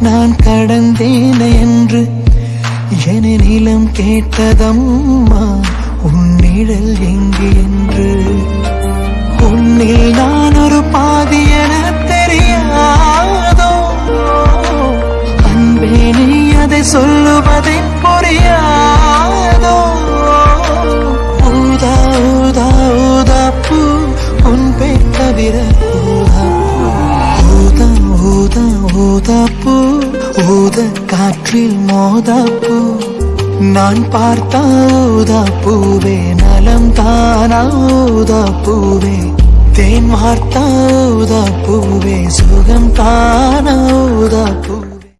நான் கடந்தேன் என்று என நிலம் கேட்டதம்மா உன்னிழல் எங்கு என்று? உன்னில் நான் ஒரு பாதி என தெரியாதோ? அன்பே நீ அதை சொல்ல ஊத காற்றில் மோதா நான் பார்த்தா ஊதா பூவே நலம் தானா ஊதா பூவே தேன் வார்த்தா ஊதா பூவே சுகம் தானா